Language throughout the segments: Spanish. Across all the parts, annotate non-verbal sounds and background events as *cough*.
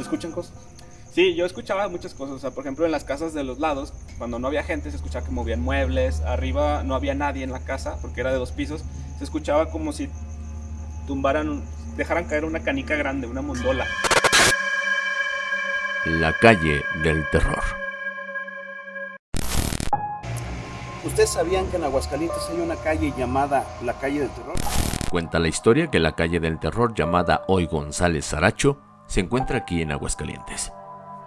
¿Se escuchan cosas? Sí, yo escuchaba muchas cosas. O sea, por ejemplo, en las casas de los lados, cuando no había gente, se escuchaba que movían muebles. Arriba no había nadie en la casa, porque era de dos pisos. Se escuchaba como si tumbaran, dejaran caer una canica grande, una mondola. La calle del terror. ¿Ustedes sabían que en Aguascalientes hay una calle llamada la calle del terror? Cuenta la historia que la calle del terror llamada Hoy González Saracho se encuentra aquí en Aguascalientes.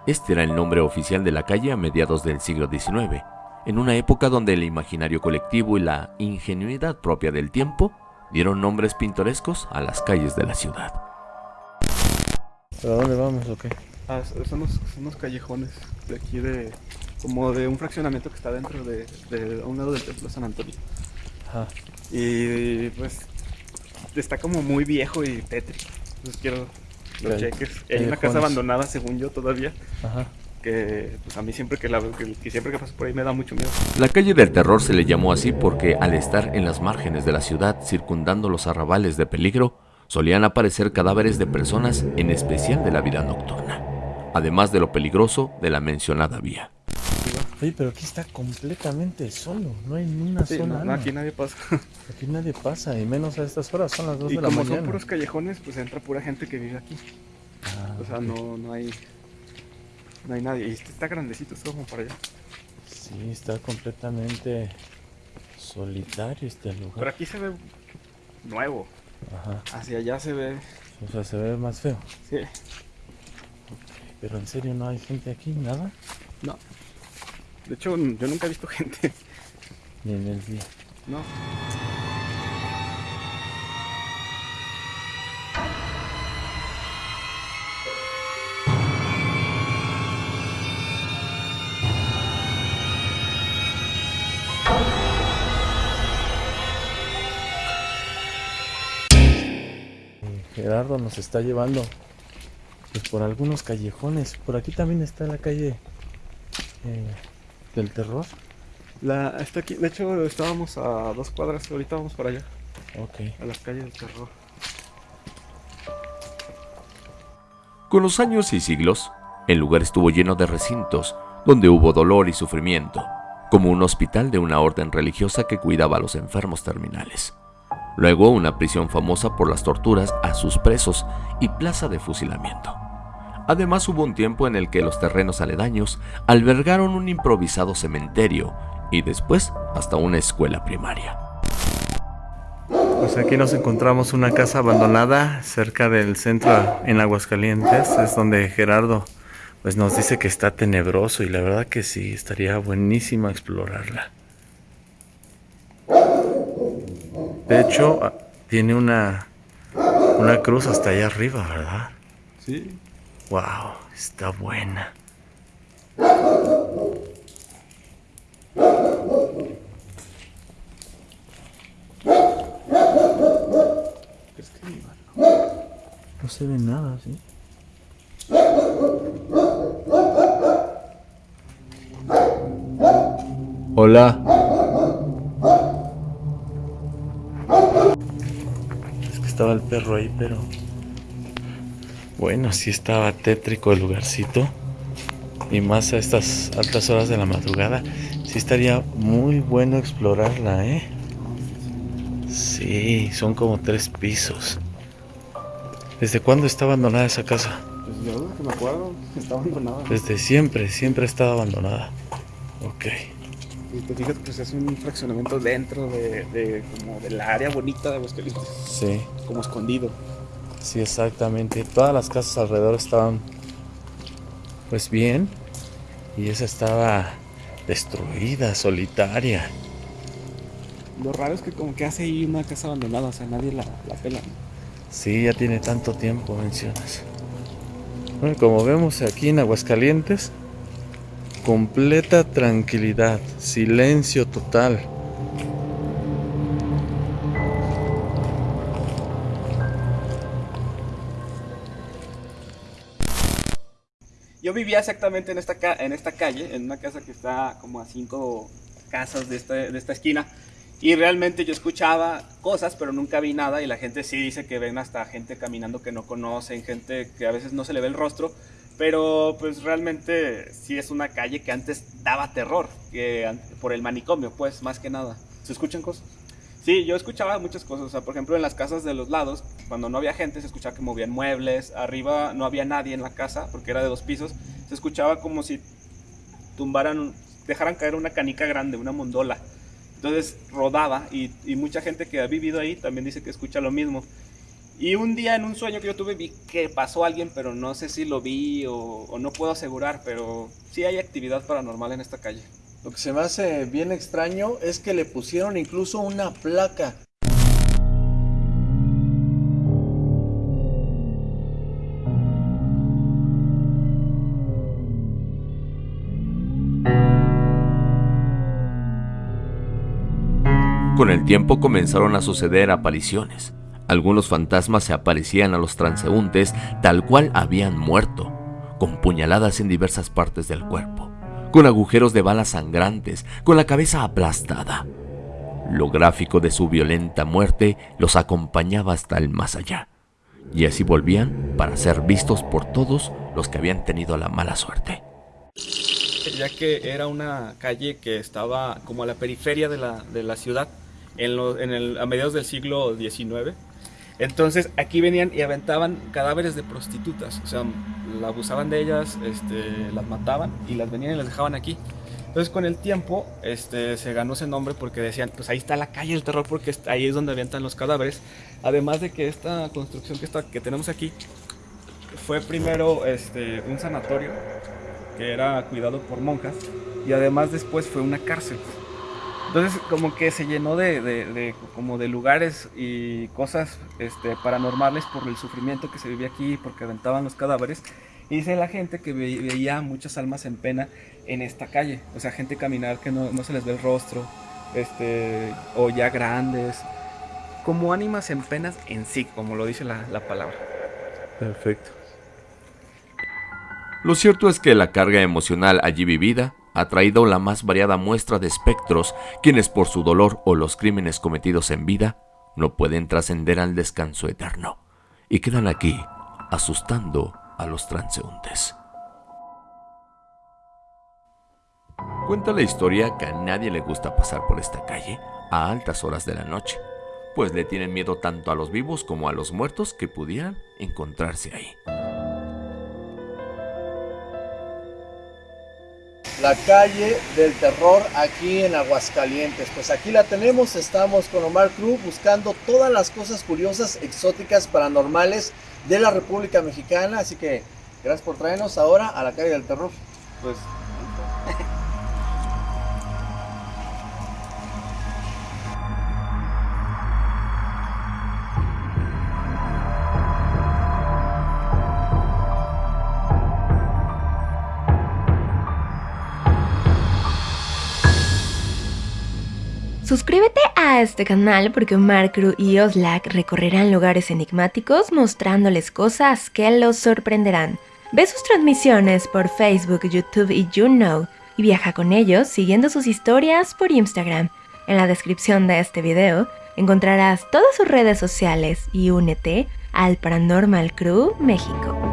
Este era el nombre oficial de la calle a mediados del siglo XIX, en una época donde el imaginario colectivo y la ingenuidad propia del tiempo dieron nombres pintorescos a las calles de la ciudad. ¿Pero a dónde vamos o qué? Ah, son, unos, son unos callejones de aquí de... Como de un fraccionamiento que está dentro de, de a un lado del templo San Antonio. Ajá. Y pues está como muy viejo y tétrico. Entonces quiero que lo Cal- cheques. Y hay una casa callejones. abandonada, según yo, todavía. Ajá. Que pues a mí siempre que la veo, que, que siempre que paso por ahí me da mucho miedo. La calle del terror se le llamó así porque al estar en las márgenes de la ciudad circundando los arrabales de peligro, solían aparecer cadáveres de personas, en especial de la vida nocturna, además de lo peligroso de la mencionada vía. Oye, pero aquí está completamente solo. No hay ni una Sí, sola no, no, alma. aquí nadie pasa. *laughs* Aquí nadie pasa, y menos a estas horas, son las 2 y de la como mañana. son puros callejones, pues entra pura gente que vive aquí. Ah, O sea, no, no hay... No hay nadie. Y este está grandecito, está como para allá. Sí, está completamente solitario este Pero lugar. aquí se ve nuevo. Ajá. Hacia allá se ve... O sea, se ve más feo. Sí. Pero en serio, no hay gente aquí, nada. No. De hecho, yo nunca he visto gente. Ni en el día. No. Gerardo nos está llevando pues, por algunos callejones. Por aquí también está la calle eh, del terror. La, está aquí. De hecho, estábamos a dos cuadras. Ahorita vamos para allá. Ok. A las calles del terror. Con los años y siglos, el lugar estuvo lleno de recintos donde hubo dolor y sufrimiento, como un hospital de una orden religiosa que cuidaba a los enfermos terminales. Luego una prisión famosa por las torturas a sus presos y plaza de fusilamiento. Además hubo un tiempo en el que los terrenos aledaños albergaron un improvisado cementerio y después hasta una escuela primaria. Pues aquí nos encontramos una casa abandonada cerca del centro en Aguascalientes. Es donde Gerardo pues nos dice que está tenebroso y la verdad que sí, estaría buenísimo explorarla. De hecho, ah, tiene una, una cruz hasta allá arriba, ¿verdad? Sí. Wow, está buena. ¿Crees que No se ve nada, ¿sí? Hola. Es que estaba el perro ahí, pero... Bueno, sí estaba tétrico el lugarcito. Y más a estas altas horas de la madrugada. Sí estaría muy bueno explorarla, ¿eh? Sí, son como tres pisos. ¿Desde cuándo está abandonada esa casa? Pues yo que me acuerdo, *laughs* está abandonada. Desde siempre, siempre ha estado abandonada. Ok. Y te fijas, pues es un fraccionamiento dentro de, de como del área bonita de Aguascalientes. Sí, Como escondido. Sí, exactamente. Todas las casas alrededor estaban, pues bien. Y esa estaba destruida, solitaria. Lo raro es que como que hace ahí una casa abandonada, o sea, nadie la, la pela. Sí, ya tiene tanto tiempo, mencionas. Bueno, como vemos aquí en Aguascalientes, completa tranquilidad, silencio total. Yo vivía exactamente en esta, en esta calle, en una casa que está como a cinco casas de esta, de esta esquina. Y realmente yo escuchaba cosas, pero nunca vi nada. Y la gente sí dice que ven hasta gente caminando que no conocen, gente que a veces no se le ve el rostro, Pero pues realmente sí es una calle que antes daba terror, que por el manicomio, pues, más que nada. ¿Se escuchan cosas? Sí, yo escuchaba muchas cosas. O sea, por ejemplo, en las casas de los lados, cuando no había gente, se escuchaba que movían muebles. Arriba no había nadie en la casa, porque era de dos pisos. Se escuchaba como si tumbaran, dejaran caer una canica grande, una mondola. Entonces rodaba y, mucha gente que ha vivido ahí también dice que escucha lo mismo. Y un día en un sueño que yo tuve vi que pasó alguien, pero no sé si lo vi o, no puedo asegurar, pero sí hay actividad paranormal en esta calle. Lo que se me hace bien extraño es que le pusieron incluso una placa. Con el tiempo comenzaron a suceder apariciones. Algunos fantasmas se aparecían a los transeúntes tal cual habían muerto, con puñaladas en diversas partes del cuerpo, con agujeros de balas sangrantes, con la cabeza aplastada. Lo gráfico de su violenta muerte los acompañaba hasta el más allá, y así volvían para ser vistos por todos los que habían tenido la mala suerte. Ya que era una calle que estaba como a la periferia de la, de la ciudad, en, el, a mediados del siglo XIX, entonces aquí venían y aventaban cadáveres de prostitutas, o sea, abusaban de ellas, este, las mataban y las venían y las dejaban aquí. Entonces con el tiempo este, se ganó ese nombre porque decían, pues ahí está la calle del terror porque ahí es donde avientan los cadáveres. Además de que esta construcción que, está, que tenemos aquí fue primero este, un sanatorio que era cuidado por monjas y además después fue una cárcel. Entonces como que se llenó de, como de lugares y cosas este, paranormales por el sufrimiento que se vivía aquí, porque aventaban los cadáveres. Y dice la gente que veía muchas almas en pena en esta calle. O sea, gente caminar que no, se les ve el rostro, este, o ya grandes, como ánimas en penas en sí, como lo dice la, la palabra. Perfecto. Lo cierto es que la carga emocional allí vivida ha traído la más variada muestra de espectros, quienes por su dolor o los crímenes cometidos en vida no pueden trascender al descanso eterno y quedan aquí asustando a los transeúntes. Cuenta la historia que a nadie le gusta pasar por esta calle a altas horas de la noche, pues le tienen miedo tanto a los vivos como a los muertos que pudieran encontrarse ahí. La calle del terror aquí en Aguascalientes. Pues aquí la tenemos, estamos con Omar Cruz buscando todas las cosas curiosas, exóticas, paranormales de la República Mexicana. Así que gracias por traernos ahora a la calle del terror. Pues Suscríbete a este canal porque Markru y Oslak recorrerán lugares enigmáticos mostrándoles cosas que los sorprenderán. Ve sus transmisiones por Facebook, YouTube y YouKnow y viaja con ellos siguiendo sus historias por Instagram. En la descripción de este video encontrarás todas sus redes sociales y únete al Paranormal Crew México.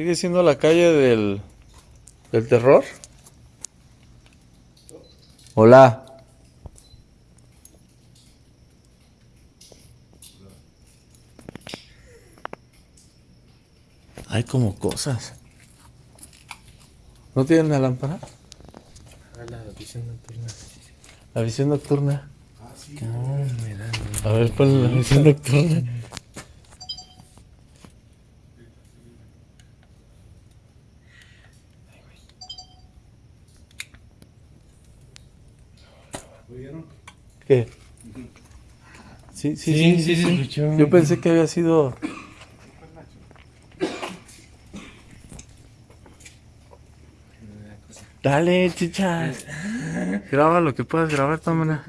¿Sigue siendo la calle del, del terror? Hola. Hay como cosas. ¿No tienen la lámpara? Ah, la visión nocturna. La visión nocturna. Ah, sí. A ver, pon la visión nocturna. ¿Qué? Sí, sí, sí, sí, Yo pensé que había sido... Dale, chicha. Graba lo que puedas grabar, tómala.